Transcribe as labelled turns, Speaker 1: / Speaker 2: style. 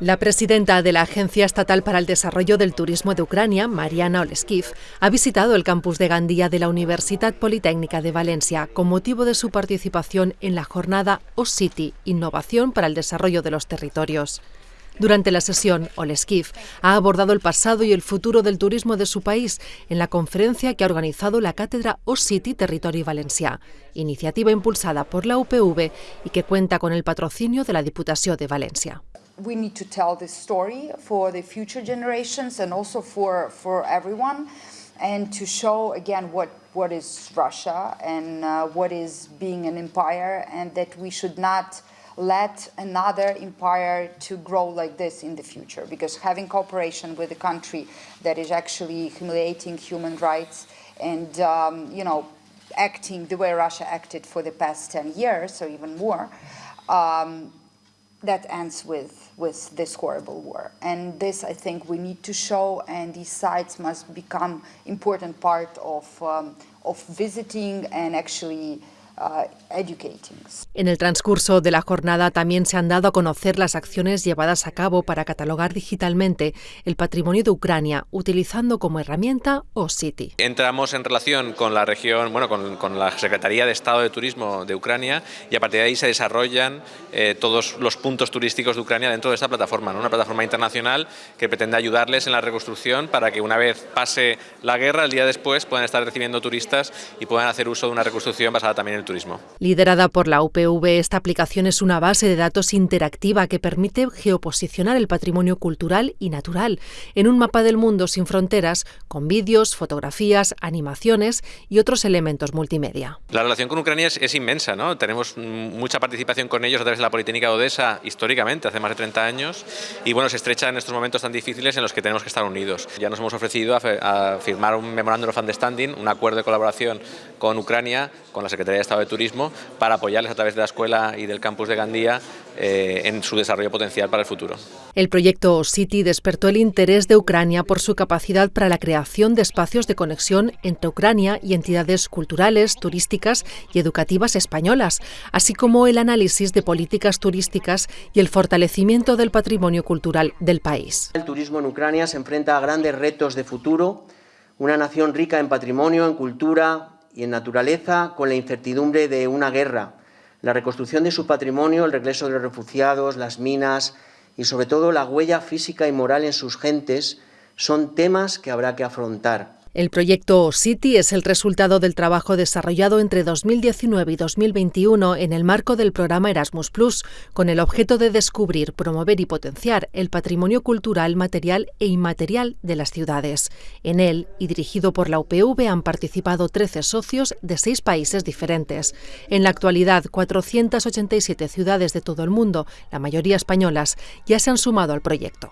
Speaker 1: La presidenta de la Agencia Estatal para el Desarrollo del Turismo de Ucrania, Mariana Oleskiv, ha visitado el campus de Gandía de la Universidad Politécnica de Valencia con motivo de su participación en la jornada O-City, Innovación para el Desarrollo de los Territorios. Durante la sesión, Oleskiv ha abordado el pasado y el futuro del turismo de su país en la conferencia que ha organizado la cátedra O-City Territorio Valencia, iniciativa impulsada por la UPV y que cuenta con el patrocinio de la Diputación de Valencia.
Speaker 2: We need to tell this story for the future generations and also for, for everyone and to show again what, what is Russia and uh, what is being an empire and that we should not let another empire to grow like this in the future. Because having cooperation with a country that is actually humiliating human rights and um, you know acting the way Russia acted for the past 10 years or even more um, that ends with, with this horrible war. And this, I think, we need to show, and these sites must become important part of, um, of visiting and actually
Speaker 1: en el transcurso de la jornada también se han dado a conocer las acciones llevadas a cabo para catalogar digitalmente el patrimonio de Ucrania, utilizando como herramienta OSITI.
Speaker 3: Entramos en relación con la región, bueno, con, la Secretaría de Estado de Turismo de Ucrania y a partir de ahí se desarrollan eh, todos los puntos turísticos de Ucrania dentro de esta plataforma, una plataforma internacional que pretende ayudarles en la reconstrucción para que una vez pase la guerra, el día después puedan estar recibiendo turistas y puedan hacer uso de una reconstrucción basada también en el turismo.
Speaker 1: Liderada por la UPV, esta aplicación es una base de datos interactiva que permite geoposicionar el patrimonio cultural y natural en un mapa del mundo sin fronteras, con vídeos, fotografías, animaciones y otros elementos multimedia.
Speaker 3: La relación con Ucrania es, inmensa, ¿no? Tenemos mucha participación con ellos a través de la Politécnica de Odessa históricamente, hace más de 30 años, y bueno, se estrecha en estos momentos tan difíciles en los que tenemos que estar unidos. Ya nos hemos ofrecido a, firmar un Memorandum of Understanding, un acuerdo de colaboración con Ucrania, con la Secretaría de Estado de Turismo, para apoyarles a través de la escuela y del campus de Gandía eh, en su desarrollo potencial para el futuro.
Speaker 1: El proyecto City despertó el interés de Ucrania por su capacidad para la creación de espacios de conexión entre Ucrania y entidades culturales, turísticas y educativas españolas, así como el análisis de políticas turísticas y el fortalecimiento del patrimonio cultural del país.
Speaker 4: El turismo en Ucrania se enfrenta a grandes retos de futuro, una nación rica en patrimonio, en cultura, y en naturaleza con la incertidumbre de una guerra, la reconstrucción de su patrimonio, el regreso de los refugiados, las minas y sobre todo la huella física y moral en sus gentes son temas que habrá que afrontar.
Speaker 1: El proyecto City es el resultado del trabajo desarrollado entre 2019 y 2021 en el marco del programa Erasmus con el objeto de descubrir, promover y potenciar el patrimonio cultural, material e inmaterial de las ciudades. En él, y dirigido por la UPV, han participado 13 socios de seis países diferentes. En la actualidad, 487 ciudades de todo el mundo, la mayoría españolas, ya se han sumado al proyecto.